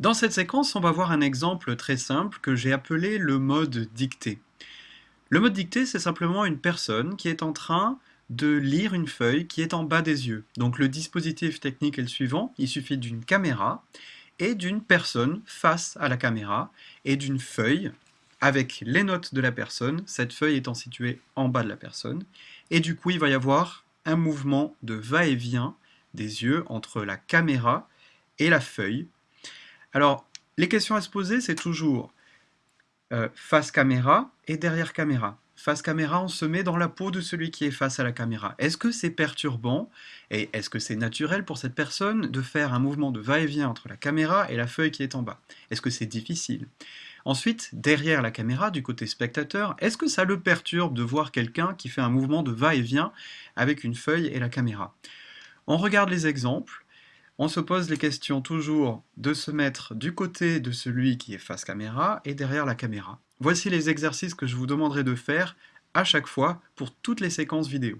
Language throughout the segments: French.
Dans cette séquence, on va voir un exemple très simple que j'ai appelé le mode dictée. Le mode dictée, c'est simplement une personne qui est en train de lire une feuille qui est en bas des yeux. Donc le dispositif technique est le suivant, il suffit d'une caméra et d'une personne face à la caméra et d'une feuille avec les notes de la personne, cette feuille étant située en bas de la personne, et du coup il va y avoir un mouvement de va-et-vient des yeux entre la caméra et la feuille alors, les questions à se poser, c'est toujours euh, face caméra et derrière caméra. Face caméra, on se met dans la peau de celui qui est face à la caméra. Est-ce que c'est perturbant et est-ce que c'est naturel pour cette personne de faire un mouvement de va-et-vient entre la caméra et la feuille qui est en bas? Est-ce que c'est difficile? Ensuite, derrière la caméra, du côté spectateur, est-ce que ça le perturbe de voir quelqu'un qui fait un mouvement de va-et-vient avec une feuille et la caméra? On regarde les exemples on se pose les questions toujours de se mettre du côté de celui qui est face caméra et derrière la caméra. Voici les exercices que je vous demanderai de faire à chaque fois pour toutes les séquences vidéo.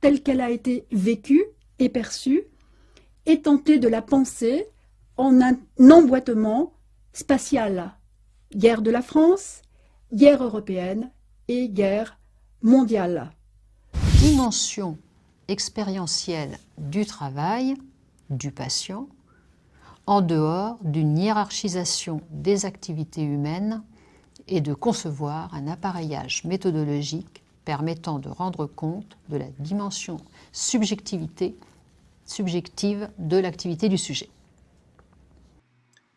telle qu'elle a été vécue et perçue, et tenter de la penser en un emboîtement spatial guerre de la France, guerre européenne et guerre mondiale. Dimension expérientielle du travail du patient en dehors d'une hiérarchisation des activités humaines et de concevoir un appareillage méthodologique permettant de rendre compte de la dimension subjectivité, subjective de l'activité du sujet.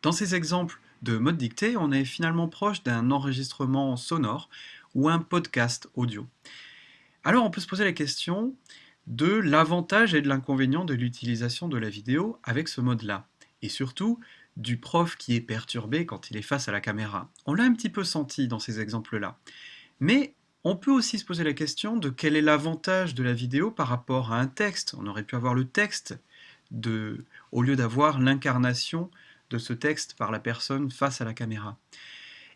Dans ces exemples, de mode dictée, on est finalement proche d'un enregistrement sonore ou un podcast audio. Alors on peut se poser la question de l'avantage et de l'inconvénient de l'utilisation de la vidéo avec ce mode-là. Et surtout, du prof qui est perturbé quand il est face à la caméra. On l'a un petit peu senti dans ces exemples-là. Mais on peut aussi se poser la question de quel est l'avantage de la vidéo par rapport à un texte. On aurait pu avoir le texte de, au lieu d'avoir l'incarnation de ce texte par la personne face à la caméra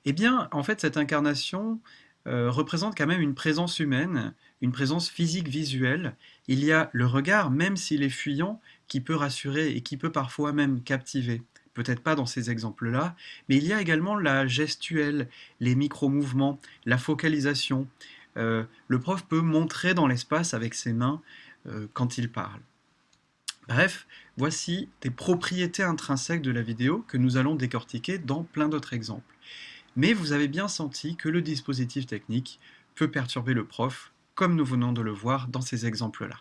Eh bien, en fait, cette incarnation euh, représente quand même une présence humaine, une présence physique visuelle. Il y a le regard, même s'il est fuyant, qui peut rassurer et qui peut parfois même captiver. Peut-être pas dans ces exemples-là, mais il y a également la gestuelle, les micro-mouvements, la focalisation. Euh, le prof peut montrer dans l'espace avec ses mains euh, quand il parle. Bref, voici des propriétés intrinsèques de la vidéo que nous allons décortiquer dans plein d'autres exemples. Mais vous avez bien senti que le dispositif technique peut perturber le prof, comme nous venons de le voir dans ces exemples-là.